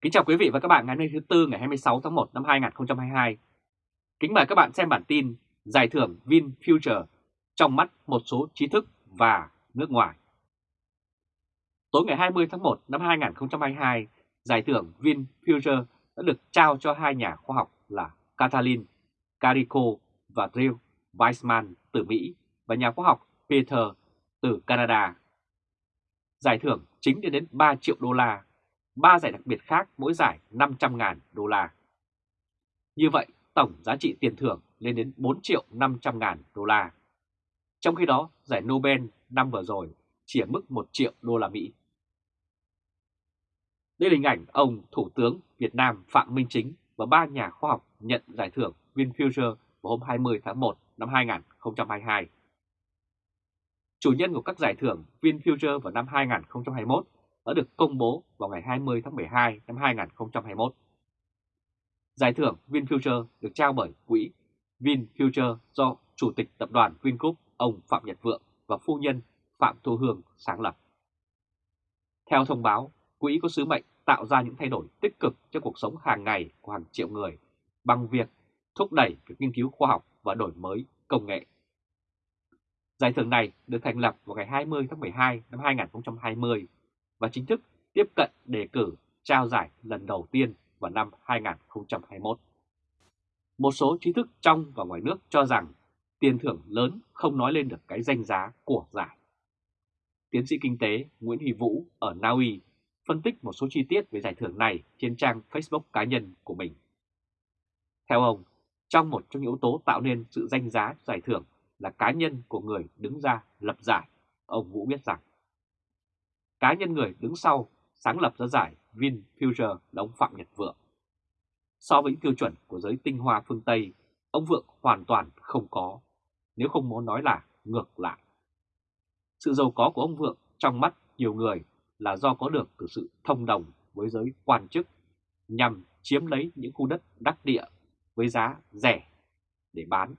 Kính chào quý vị và các bạn ngày hôm nay thứ Tư ngày 26 tháng 1 năm 2022. Kính mời các bạn xem bản tin Giải thưởng VinFuture trong mắt một số trí thức và nước ngoài. Tối ngày 20 tháng 1 năm 2022, Giải thưởng VinFuture đã được trao cho hai nhà khoa học là Katalin Carico và Drew Weissman từ Mỹ và nhà khoa học Peter từ Canada. Giải thưởng chính lên đến 3 triệu đô la, 3 giải đặc biệt khác mỗi giải 500.000 đô la. Như vậy, tổng giá trị tiền thưởng lên đến 4 triệu 500 ngàn đô la. Trong khi đó, giải Nobel năm vừa rồi chỉ ở mức 1 triệu đô la Mỹ. Đây là hình ảnh ông Thủ tướng Việt Nam Phạm Minh Chính và ba nhà khoa học nhận giải thưởng VinFuture vào hôm 20 tháng 1 năm 2022. Chủ nhân của các giải thưởng VinFuture vào năm 2021 đã được công bố vào ngày 20 tháng 12 năm 2021. Giải thưởng VinFuture được trao bởi quỹ VinFuture do Chủ tịch Tập đoàn Vingroup ông Phạm Nhật Vượng và phu nhân Phạm Thu Hương sáng lập. Theo thông báo, quỹ có sứ mệnh tạo ra những thay đổi tích cực cho cuộc sống hàng ngày của hàng triệu người bằng việc thúc đẩy việc nghiên cứu khoa học và đổi mới công nghệ. Giải thưởng này được thành lập vào ngày 20 tháng 12 năm 2020 và chính thức tiếp cận đề cử trao giải lần đầu tiên vào năm 2021. Một số trí thức trong và ngoài nước cho rằng tiền thưởng lớn không nói lên được cái danh giá của giải. Tiến sĩ kinh tế Nguyễn Huy Vũ ở Na Uy phân tích một số chi tiết về giải thưởng này trên trang Facebook cá nhân của mình. Theo ông, trong một trong những yếu tố tạo nên sự danh giá giải thưởng là cá nhân của người đứng ra lập giải, ông Vũ biết rằng cá nhân người đứng sau sáng lập ra giải VinFuture là ông Phạm Nhật Vượng. So với những tiêu chuẩn của giới tinh hoa phương Tây, ông Vượng hoàn toàn không có, nếu không muốn nói là ngược lại. Sự giàu có của ông Vượng trong mắt nhiều người là do có được từ sự thông đồng với giới quan chức nhằm chiếm lấy những khu đất đắc địa với giá rẻ để bán.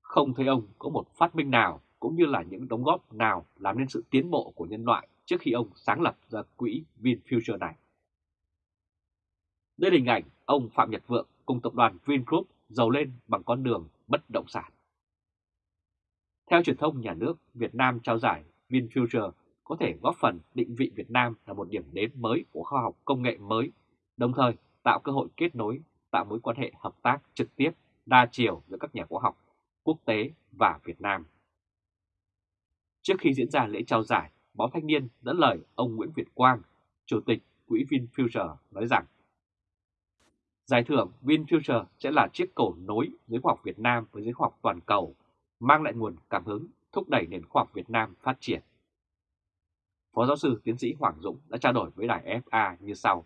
Không thấy ông có một phát minh nào cũng như là những đóng góp nào làm nên sự tiến bộ của nhân loại trước khi ông sáng lập ra quỹ VinFuture này. Đây là hình ảnh ông Phạm Nhật Vượng cùng tập đoàn Vingroup giàu lên bằng con đường bất động sản. Theo truyền thông nhà nước, Việt Nam trao giải VinFuture có thể góp phần định vị Việt Nam là một điểm đến mới của khoa học công nghệ mới, đồng thời tạo cơ hội kết nối, tạo mối quan hệ hợp tác trực tiếp, đa chiều giữa các nhà khoa học quốc tế và Việt Nam. Trước khi diễn ra lễ trao giải, báo Thanh niên dẫn lời ông Nguyễn Việt Quang, Chủ tịch Quỹ VinFuture nói rằng Giải thưởng VinFuture sẽ là chiếc cầu nối giới khoa học Việt Nam với giới khoa học toàn cầu, mang lại nguồn cảm hứng thúc đẩy nền khoa học Việt Nam phát triển. Phó giáo sư tiến sĩ Hoàng Dũng đã trao đổi với đài FA như sau.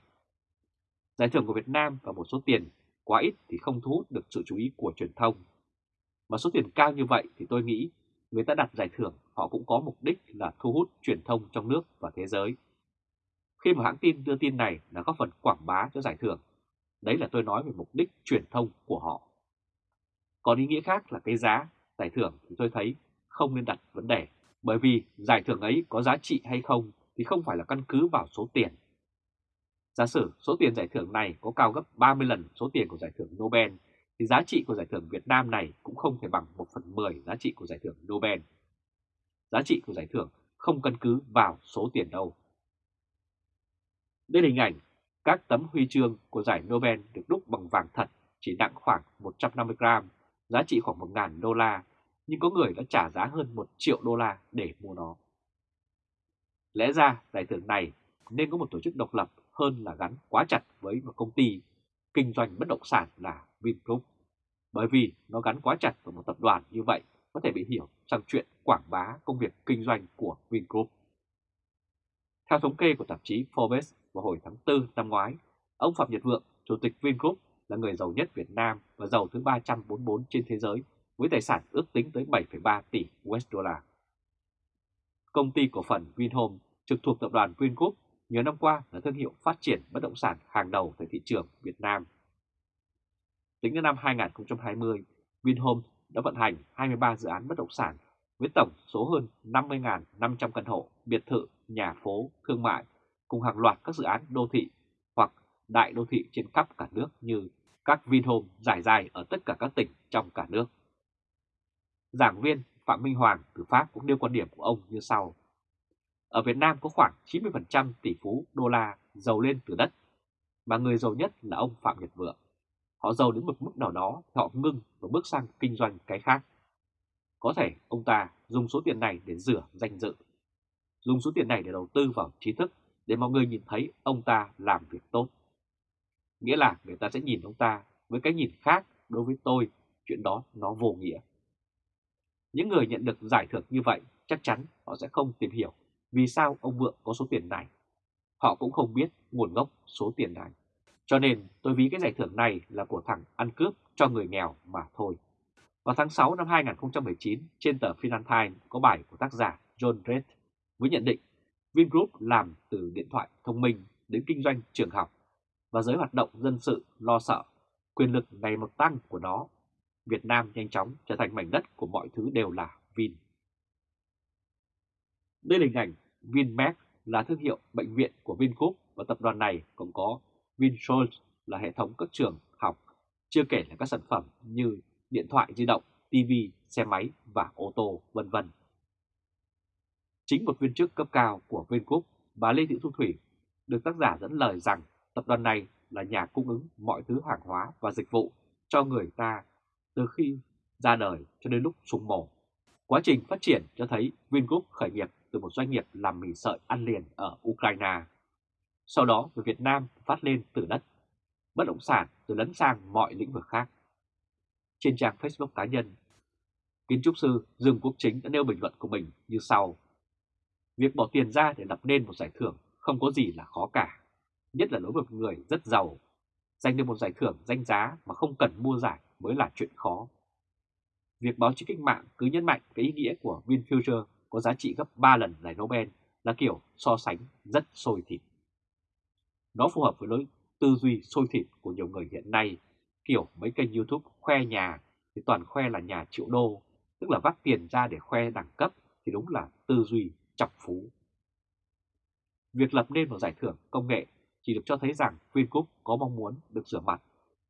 Giải thưởng của Việt Nam và một số tiền quá ít thì không thu hút được sự chú ý của truyền thông. Mà số tiền cao như vậy thì tôi nghĩ người ta đặt giải thưởng họ cũng có mục đích là thu hút truyền thông trong nước và thế giới. Khi mà hãng tin đưa tin này là góp phần quảng bá cho giải thưởng, đấy là tôi nói về mục đích truyền thông của họ. Còn ý nghĩa khác là cái giá giải thưởng thì tôi thấy không nên đặt vấn đề, bởi vì giải thưởng ấy có giá trị hay không thì không phải là căn cứ vào số tiền. Giả sử số tiền giải thưởng này có cao gấp 30 lần số tiền của giải thưởng Nobel thì giá trị của giải thưởng Việt Nam này cũng không thể bằng 1 phần 10 giá trị của giải thưởng Nobel. Giá trị của giải thưởng không căn cứ vào số tiền đâu. Đây là hình ảnh các tấm huy chương của giải Nobel được đúc bằng vàng thật chỉ nặng khoảng 150 gram, giá trị khoảng 1.000 đô la, nhưng có người đã trả giá hơn 1 triệu đô la để mua nó. Lẽ ra giải thưởng này nên có một tổ chức độc lập hơn là gắn quá chặt với một công ty kinh doanh bất động sản là Vingroup. Bởi vì nó gắn quá chặt vào một tập đoàn như vậy có thể bị hiểu sang chuyện quảng bá công việc kinh doanh của Vingroup. Theo thống kê của tạp chí Forbes vào hồi tháng 4 năm ngoái, ông Phạm Nhật Vượng, Chủ tịch Vingroup là người giàu nhất Việt Nam và giàu thứ 344 trên thế giới với tài sản ước tính tới 7,3 tỷ USD. Công ty cổ phần Vinhome trực thuộc tập đoàn Vingroup nhiều năm qua là thương hiệu phát triển bất động sản hàng đầu tại thị trường Việt Nam. Tính đến năm 2020, Vinhome đã vận hành 23 dự án bất động sản với tổng số hơn 50.500 căn hộ, biệt thự, nhà phố, thương mại cùng hàng loạt các dự án đô thị hoặc đại đô thị trên khắp cả nước như các Vinhome giải dài ở tất cả các tỉnh trong cả nước. Giảng viên Phạm Minh Hoàng từ Pháp cũng nêu quan điểm của ông như sau. Ở Việt Nam có khoảng 90% tỷ phú đô la giàu lên từ đất, mà người giàu nhất là ông Phạm Nhật Vượng. Họ giàu đến một mức nào đó thì họ ngưng và bước sang kinh doanh cái khác. Có thể ông ta dùng số tiền này để rửa danh dự, dùng số tiền này để đầu tư vào trí thức để mọi người nhìn thấy ông ta làm việc tốt. Nghĩa là người ta sẽ nhìn ông ta với cái nhìn khác đối với tôi, chuyện đó nó vô nghĩa. Những người nhận được giải thưởng như vậy chắc chắn họ sẽ không tìm hiểu vì sao ông Vượng có số tiền này. Họ cũng không biết nguồn gốc số tiền này. Cho nên tôi ví cái giải thưởng này là của thằng ăn cướp cho người nghèo mà thôi. Vào tháng 6 năm 2019, trên tờ Financial Times có bài của tác giả John Reed với nhận định Vingroup làm từ điện thoại thông minh đến kinh doanh trường học và giới hoạt động dân sự lo sợ quyền lực ngày một tăng của nó. Việt Nam nhanh chóng trở thành mảnh đất của mọi thứ đều là Vin. Đây là hình ảnh Vinmec là thương hiệu bệnh viện của Vingroup và tập đoàn này cũng có Vinsols là hệ thống các trường học, chưa kể là các sản phẩm như điện thoại di động, TV, xe máy và ô tô, vân vân. Chính một viên chức cấp cao của Vingroup, bà Lê Thị Thu Thủy, được tác giả dẫn lời rằng tập đoàn này là nhà cung ứng mọi thứ hàng hóa và dịch vụ cho người ta từ khi ra đời cho đến lúc súng mổ. Quá trình phát triển cho thấy Vingroup khởi nghiệp từ một doanh nghiệp làm mì sợi ăn liền ở Ukraine. Sau đó từ Việt Nam phát lên từ đất, bất động sản rồi lấn sang mọi lĩnh vực khác. Trên trang Facebook cá nhân, kiến trúc sư Dương Quốc Chính đã nêu bình luận của mình như sau. Việc bỏ tiền ra để lập nên một giải thưởng không có gì là khó cả, nhất là đối với một người rất giàu. Giành được một giải thưởng danh giá mà không cần mua giải mới là chuyện khó. Việc báo chí cách mạng cứ nhấn mạnh cái ý nghĩa của VinFuture có giá trị gấp 3 lần giải Nobel là kiểu so sánh rất sôi thịt. Nó phù hợp với lối tư duy sôi thịt của nhiều người hiện nay, kiểu mấy kênh YouTube khoe nhà thì toàn khoe là nhà triệu đô, tức là vắt tiền ra để khoe đẳng cấp thì đúng là tư duy chọc phú. Việc lập nên một giải thưởng công nghệ chỉ được cho thấy rằng Vingroup có mong muốn được rửa mặt,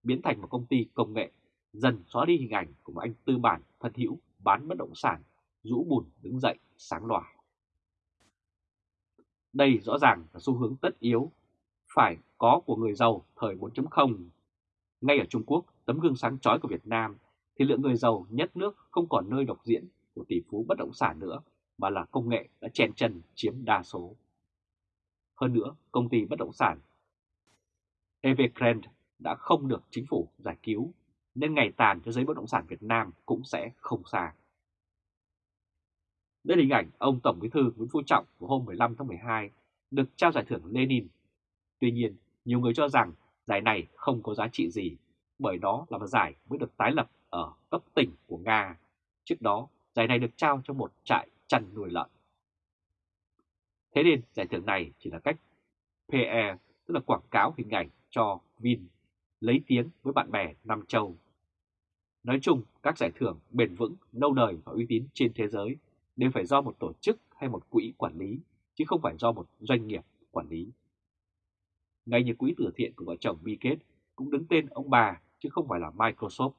biến thành một công ty công nghệ, dần xóa đi hình ảnh của một anh tư bản thân hữu bán bất động sản, rũ bùn đứng dậy sáng loài Đây rõ ràng là xu hướng tất yếu, phải có của người giàu thời 4.0. Ngay ở Trung Quốc, tấm gương sáng chói của Việt Nam, thì lượng người giàu nhất nước không còn nơi độc diễn của tỷ phú bất động sản nữa, mà là công nghệ đã chen chân chiếm đa số. Hơn nữa, công ty bất động sản Evergrande đã không được chính phủ giải cứu, nên ngày tàn cho giới bất động sản Việt Nam cũng sẽ không xa. Đây là hình ảnh ông Tổng Bí thư Nguyễn Phú Trọng của hôm 15 tháng 12 được trao giải thưởng Lenin. Tuy nhiên, nhiều người cho rằng giải này không có giá trị gì, bởi đó là một giải mới được tái lập ở cấp tỉnh của Nga. Trước đó, giải này được trao cho một trại chăn nuôi lợn. Thế nên giải thưởng này chỉ là cách pe tức là quảng cáo hình ảnh cho Vin, lấy tiếng với bạn bè Nam Châu. Nói chung, các giải thưởng bền vững, lâu đời và uy tín trên thế giới đều phải do một tổ chức hay một quỹ quản lý, chứ không phải do một doanh nghiệp quản lý. Ngay như quỹ từ thiện của vợ chồng Bill Gates cũng đứng tên ông bà chứ không phải là Microsoft.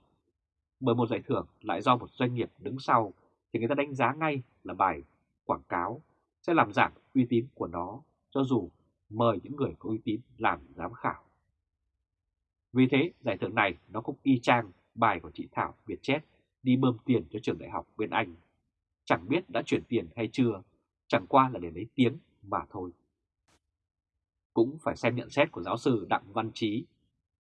Bởi một giải thưởng lại do một doanh nghiệp đứng sau thì người ta đánh giá ngay là bài quảng cáo sẽ làm giảm uy tín của nó cho dù mời những người có uy tín làm giám khảo. Vì thế, giải thưởng này nó cũng y chang bài của chị Thảo Việt chết đi bơm tiền cho trường đại học bên Anh. Chẳng biết đã chuyển tiền hay chưa, chẳng qua là để lấy tiếng mà thôi. Cũng phải xem nhận xét của giáo sư Đặng Văn Trí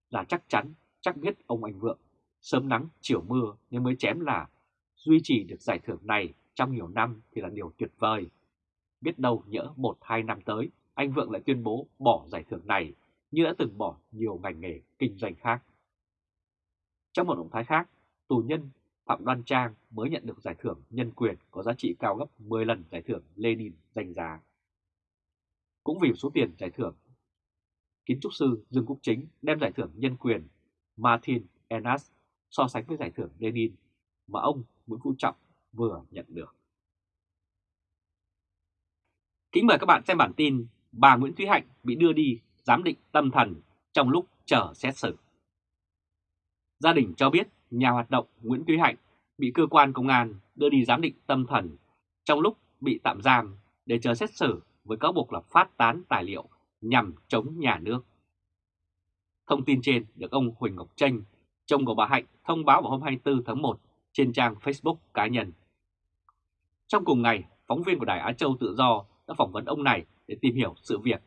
là chắc chắn, chắc biết ông Anh Vượng, sớm nắng chiều mưa nên mới chém là duy trì được giải thưởng này trong nhiều năm thì là điều tuyệt vời. Biết đâu nhỡ một hai năm tới, anh Vượng lại tuyên bố bỏ giải thưởng này như đã từng bỏ nhiều ngành nghề kinh doanh khác. Trong một động thái khác, tù nhân Phạm Đoan Trang mới nhận được giải thưởng nhân quyền có giá trị cao gấp 10 lần giải thưởng Lenin danh giá. Cũng vì số tiền giải thưởng, kiến trúc sư Dương Quốc Chính đem giải thưởng nhân quyền Martin Enas so sánh với giải thưởng Lenin mà ông Nguyễn Phú Trọng vừa nhận được. Kính mời các bạn xem bản tin Bà Nguyễn Thúy Hạnh bị đưa đi giám định tâm thần trong lúc chờ xét xử. Gia đình cho biết nhà hoạt động Nguyễn Thúy Hạnh bị cơ quan công an đưa đi giám định tâm thần trong lúc bị tạm giam để chờ xét xử với cáo buộc là phát tán tài liệu nhằm chống nhà nước. Thông tin trên được ông Huỳnh Ngọc Tranh, chồng của bà Hạnh thông báo vào hôm 24 tháng 1 trên trang Facebook cá nhân. Trong cùng ngày, phóng viên của Đài Á Châu Tự Do đã phỏng vấn ông này để tìm hiểu sự việc.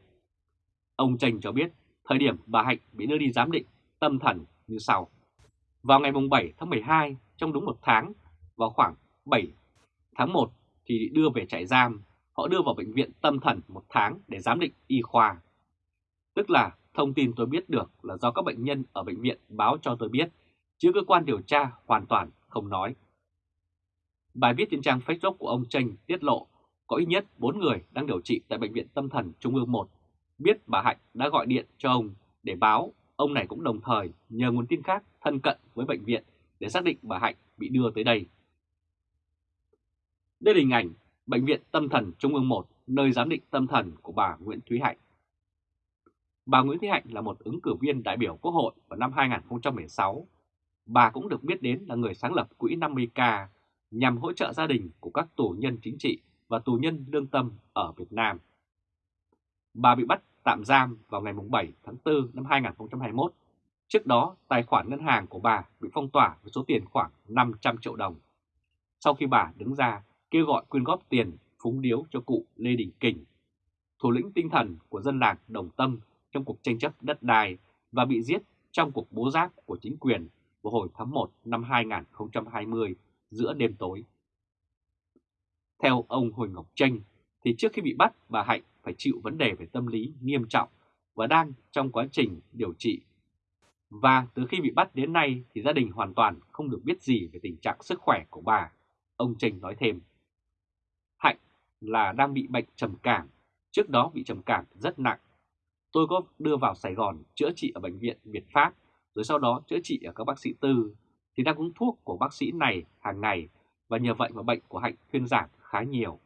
Ông Tranh cho biết thời điểm bà Hạnh bị đưa đi giám định tâm thần như sau. Vào ngày 7 tháng 12, trong đúng một tháng, vào khoảng 7 tháng 1 thì đưa về trại giam, họ đưa vào bệnh viện tâm thần một tháng để giám định y khoa. Tức là thông tin tôi biết được là do các bệnh nhân ở bệnh viện báo cho tôi biết, chứ cơ quan điều tra hoàn toàn không nói. Bài viết trên trang Facebook của ông Tranh tiết lộ có ít nhất 4 người đang điều trị tại Bệnh viện Tâm thần Trung ương 1 biết bà Hạnh đã gọi điện cho ông để báo ông này cũng đồng thời nhờ nguồn tin khác thân cận với bệnh viện để xác định bà Hạnh bị đưa tới đây. Đây là hình ảnh Bệnh viện Tâm thần Trung ương 1, nơi giám định tâm thần của bà Nguyễn Thúy Hạnh. Bà Nguyễn Thúy Hạnh là một ứng cử viên đại biểu Quốc hội vào năm 2016. Bà cũng được biết đến là người sáng lập Quỹ 50K nhằm hỗ trợ gia đình của các tù nhân chính trị và tù nhân lương tâm ở Việt Nam. Bà bị bắt tạm giam vào ngày 7 tháng 4 năm 2021. Trước đó, tài khoản ngân hàng của bà bị phong tỏa với số tiền khoảng 500 triệu đồng. Sau khi bà đứng ra kêu gọi quyên góp tiền phúng điếu cho cụ Lê Đình Kình, thủ lĩnh tinh thần của dân làng Đồng Tâm trong cuộc tranh chấp đất đai và bị giết trong cuộc bố giáp của chính quyền vào hồi tháng 1 năm 2020 giữa đêm tối. Theo ông Huỳnh Ngọc Tranh, thì trước khi bị bắt, bà Hạnh phải chịu vấn đề về tâm lý nghiêm trọng và đang trong quá trình điều trị. Và từ khi bị bắt đến nay thì gia đình hoàn toàn không được biết gì về tình trạng sức khỏe của bà, ông Tranh nói thêm. Là đang bị bệnh trầm cảm, trước đó bị trầm cảm rất nặng. Tôi có đưa vào Sài Gòn chữa trị ở bệnh viện Việt Pháp, rồi sau đó chữa trị ở các bác sĩ tư, thì đang uống thuốc của bác sĩ này hàng ngày và nhờ vậy mà bệnh của Hạnh thuyên giảm khá nhiều.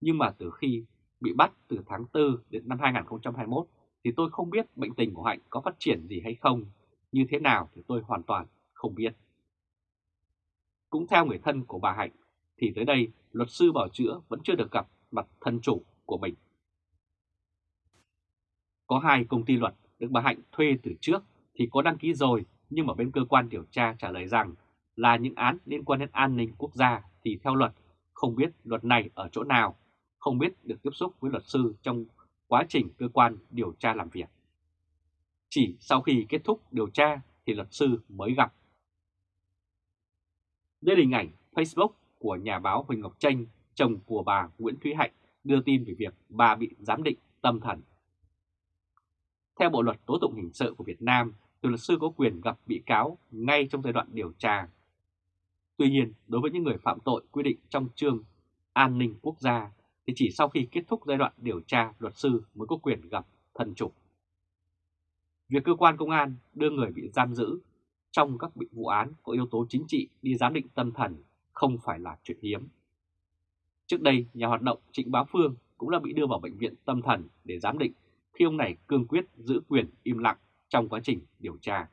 Nhưng mà từ khi bị bắt từ tháng 4 đến năm 2021 thì tôi không biết bệnh tình của Hạnh có phát triển gì hay không, như thế nào thì tôi hoàn toàn không biết. Cũng theo người thân của bà Hạnh thì tới đây luật sư bảo chữa vẫn chưa được gặp mặt thân chủ của mình. Có hai công ty luật được bà Hạnh thuê từ trước thì có đăng ký rồi nhưng mà bên cơ quan điều tra trả lời rằng là những án liên quan đến an ninh quốc gia thì theo luật không biết luật này ở chỗ nào, không biết được tiếp xúc với luật sư trong quá trình cơ quan điều tra làm việc. Chỉ sau khi kết thúc điều tra thì luật sư mới gặp. Đây là hình ảnh Facebook của nhà báo Huỳnh Ngọc Tranh, chồng của bà Nguyễn Thúy Hạnh đưa tin về việc bà bị giám định tâm thần. Theo Bộ Luật Tố tụng Hình sự của Việt Nam, thì luật sư có quyền gặp bị cáo ngay trong giai đoạn điều tra Tuy nhiên, đối với những người phạm tội quy định trong chương an ninh quốc gia thì chỉ sau khi kết thúc giai đoạn điều tra luật sư mới có quyền gặp thân chủ. Việc cơ quan công an đưa người bị giam giữ trong các vụ án có yếu tố chính trị đi giám định tâm thần không phải là chuyện hiếm. Trước đây, nhà hoạt động Trịnh Bá Phương cũng đã bị đưa vào bệnh viện tâm thần để giám định khi ông này cương quyết giữ quyền im lặng trong quá trình điều tra.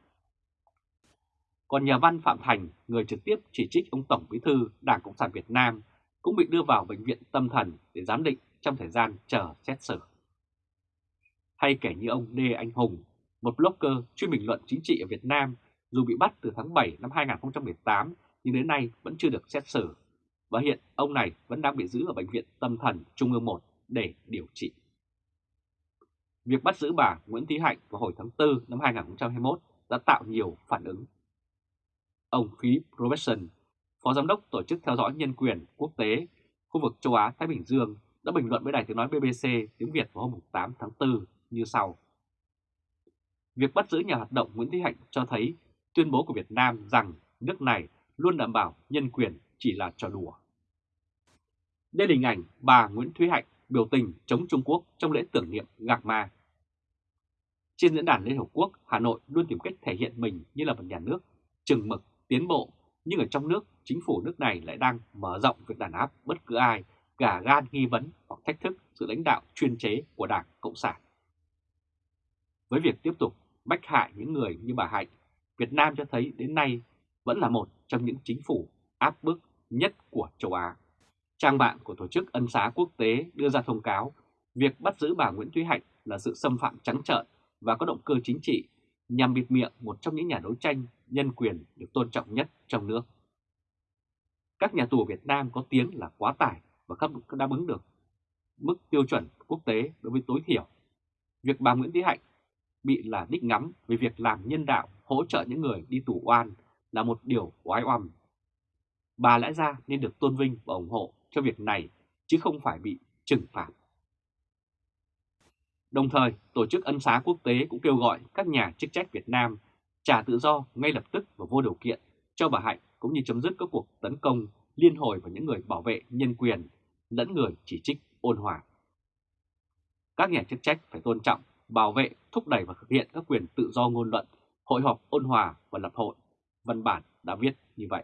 Còn nhà văn Phạm Thành, người trực tiếp chỉ trích ông Tổng Bí thư Đảng Cộng sản Việt Nam, cũng bị đưa vào bệnh viện tâm thần để giám định trong thời gian chờ xét xử. Hay kể như ông Lê Anh Hùng, một blogger chuyên bình luận chính trị ở Việt Nam, dù bị bắt từ tháng 7 năm 2018 nhưng đến nay vẫn chưa được xét xử. Và hiện ông này vẫn đang bị giữ ở Bệnh viện Tâm thần Trung ương 1 để điều trị. Việc bắt giữ bà Nguyễn Thí Hạnh vào hồi tháng 4 năm 2021 đã tạo nhiều phản ứng Ông Philip Robertson, Phó Giám đốc Tổ chức Theo dõi Nhân quyền Quốc tế khu vực châu Á-Thái Bình Dương đã bình luận với Đài tiếng nói BBC tiếng Việt vào hôm 8 tháng 4 như sau. Việc bắt giữ nhà hoạt động Nguyễn Thị Hạnh cho thấy tuyên bố của Việt Nam rằng nước này luôn đảm bảo nhân quyền chỉ là trò đùa. Đây là hình ảnh bà Nguyễn Thúy Hạnh biểu tình chống Trung Quốc trong lễ tưởng niệm Gạc Ma. Trên diễn đàn Liên Hợp Quốc, Hà Nội luôn tìm cách thể hiện mình như là một nhà nước chừng mực tiến bộ, nhưng ở trong nước, chính phủ nước này lại đang mở rộng việc đàn áp bất cứ ai gà gan nghi vấn hoặc thách thức sự lãnh đạo chuyên chế của Đảng Cộng sản. Với việc tiếp tục bách hại những người như bà Hạnh, Việt Nam cho thấy đến nay vẫn là một trong những chính phủ áp bức nhất của châu Á. Trang mạng của Tổ chức Ân xá Quốc tế đưa ra thông cáo, việc bắt giữ bà Nguyễn Thúy Hạnh là sự xâm phạm trắng trợn và có động cơ chính trị, nhằm bịt miệng một trong những nhà đấu tranh nhân quyền được tôn trọng nhất trong nước. Các nhà tù Việt Nam có tiếng là quá tải và không đáp ứng được mức tiêu chuẩn quốc tế đối với tối thiểu. Việc bà Nguyễn Thúy Hạnh bị là đích ngắm về việc làm nhân đạo, hỗ trợ những người đi tù oan là một điều oái oăm. Bà lẽ ra nên được tôn vinh và ủng hộ cho việc này chứ không phải bị trừng phạt. Đồng thời, Tổ chức Ân xá Quốc tế cũng kêu gọi các nhà chức trách Việt Nam trả tự do ngay lập tức và vô điều kiện cho bà Hạnh cũng như chấm dứt các cuộc tấn công liên hồi vào những người bảo vệ nhân quyền lẫn người chỉ trích ôn hòa. Các nhà chức trách phải tôn trọng, bảo vệ, thúc đẩy và thực hiện các quyền tự do ngôn luận, hội họp ôn hòa và lập hội. Văn bản đã viết như vậy.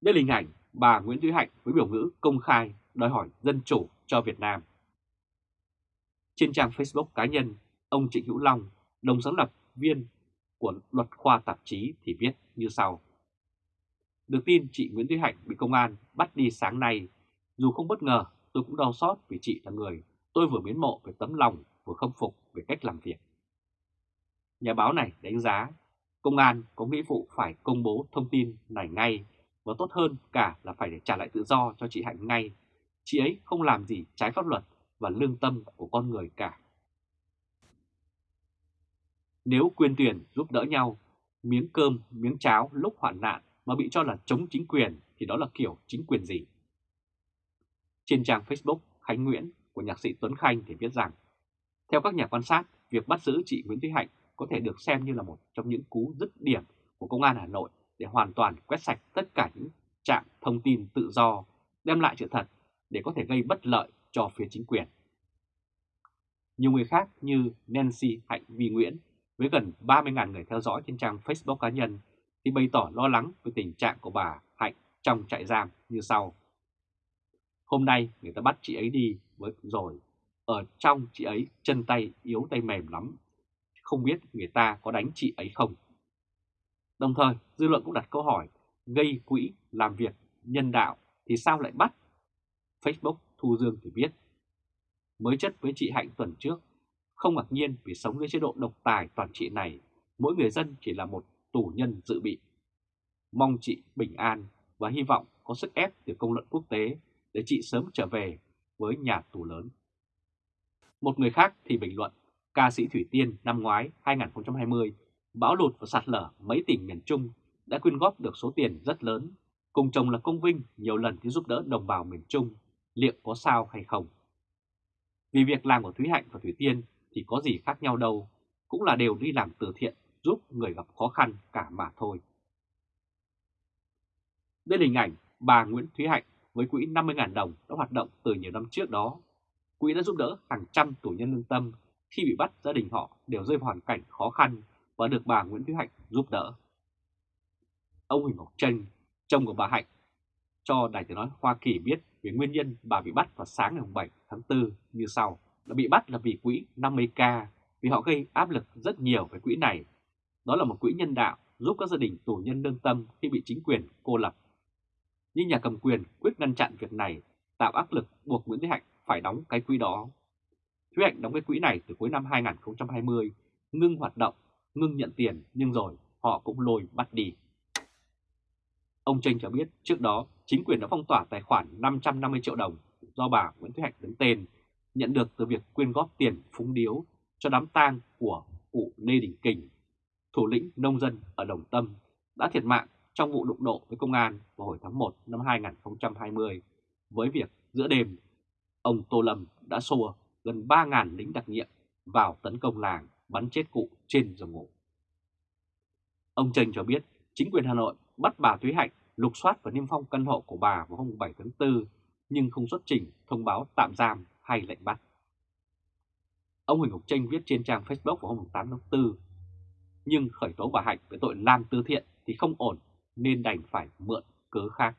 Đây là hình ảnh bà Nguyễn Thúy Hạnh với biểu ngữ công khai đòi hỏi dân chủ cho Việt Nam. Trên trang Facebook cá nhân, ông Trịnh Hữu Long, đồng sáng lập viên của luật khoa tạp chí thì viết như sau. Được tin chị Nguyễn Thúy Hạnh bị công an bắt đi sáng nay, dù không bất ngờ tôi cũng đau xót vì chị là người tôi vừa biến mộ về tấm lòng vừa không phục về cách làm việc. Nhà báo này đánh giá công an có nghĩa vụ phải công bố thông tin này ngay và tốt hơn cả là phải để trả lại tự do cho chị Hạnh ngay. Chị ấy không làm gì trái pháp luật và lương tâm của con người cả. Nếu quyền tuyển giúp đỡ nhau, miếng cơm, miếng cháo lúc hoạn nạn mà bị cho là chống chính quyền thì đó là kiểu chính quyền gì? Trên trang Facebook Khánh Nguyễn của nhạc sĩ Tuấn Khanh thì viết rằng, theo các nhà quan sát, việc bắt giữ chị Nguyễn Thúy Hạnh có thể được xem như là một trong những cú dứt điểm của Công an Hà Nội để hoàn toàn quét sạch tất cả những trạm thông tin tự do, đem lại sự thật để có thể gây bất lợi cho phía chính quyền. Nhiều người khác như Nancy Hạnh Vi Nguyễn với gần 30.000 người theo dõi trên trang Facebook cá nhân thì bày tỏ lo lắng về tình trạng của bà Hạnh trong trại giam như sau. Hôm nay người ta bắt chị ấy đi với rồi, ở trong chị ấy chân tay yếu tay mềm lắm, không biết người ta có đánh chị ấy không. Đồng thời, dư luận cũng đặt câu hỏi, gây quỹ làm việc nhân đạo thì sao lại bắt? Facebook Thu Dương thì biết. mới chất với chị Hạnh tuần trước, không ngạc nhiên vì sống với chế độ độc tài toàn trị này, mỗi người dân chỉ là một tù nhân dự bị. Mong chị bình an và hy vọng có sức ép từ công luận quốc tế để chị sớm trở về với nhà tù lớn. Một người khác thì bình luận, ca sĩ Thủy Tiên năm ngoái 2020 bão lụt và sạt lở mấy tỉnh miền Trung đã quyên góp được số tiền rất lớn, cùng chồng là công vinh nhiều lần đi giúp đỡ đồng bào miền Trung, liệu có sao hay không? Vì việc làm của Thúy Hạnh và Thủy Tiên thì có gì khác nhau đâu, cũng là đều đi làm từ thiện giúp người gặp khó khăn cả mà thôi. Đây là hình ảnh bà Nguyễn Thúy Hạnh với quỹ 50.000 đồng đã hoạt động từ nhiều năm trước đó. Quỹ đã giúp đỡ hàng trăm tù nhân lương tâm khi bị bắt gia đình họ đều rơi vào hoàn cảnh khó khăn và được bà Nguyễn Thúy Hạnh giúp đỡ. Ông Huỳnh Ngọc Tranh, chồng của bà Hạnh, cho Đài Tiếng Nói Hoa Kỳ biết về nguyên nhân bà bị bắt vào sáng ngày 7 tháng 4 như sau. Đã bị bắt là vì quỹ 50k vì họ gây áp lực rất nhiều với quỹ này. Đó là một quỹ nhân đạo giúp các gia đình tù nhân lương tâm khi bị chính quyền cô lập. Nhưng nhà cầm quyền quyết ngăn chặn việc này, tạo áp lực buộc Nguyễn Thị Hạnh phải đóng cái quỹ đó. Thúy Hạnh đóng cái quỹ này từ cuối năm 2020, ngưng hoạt động, ngưng nhận tiền nhưng rồi họ cũng lôi bắt đi. Ông Tranh cho biết trước đó chính quyền đã phong tỏa tài khoản 550 triệu đồng do bà Nguyễn Thúy Hạnh đứng tên, nhận được từ việc quyên góp tiền phúng điếu cho đám tang của cụ Lê Đình Kình, thủ lĩnh nông dân ở Đồng Tâm, đã thiệt mạng trong vụ đụng độ với công an vào hồi tháng 1 năm 2020 với việc giữa đêm ông Tô Lâm đã xua gần 3.000 lính đặc nhiệm vào tấn công làng bắn chết cụ trên giường ngủ. Ông Trần cho biết, chính quyền Hà Nội bắt bà Thúy Hạnh lục soát và niêm phong căn hộ của bà vào hôm 7 tháng 4 nhưng không xuất trình thông báo tạm giam hay lệnh bắt. Ông Huỳnh Ngọc Tranh viết trên trang Facebook vào hôm 8 tháng 4 nhưng khởi tố bà Hạnh với tội làm từ thiện thì không ổn, nên đành phải mượn cớ khác.